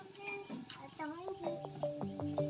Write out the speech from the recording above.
我的东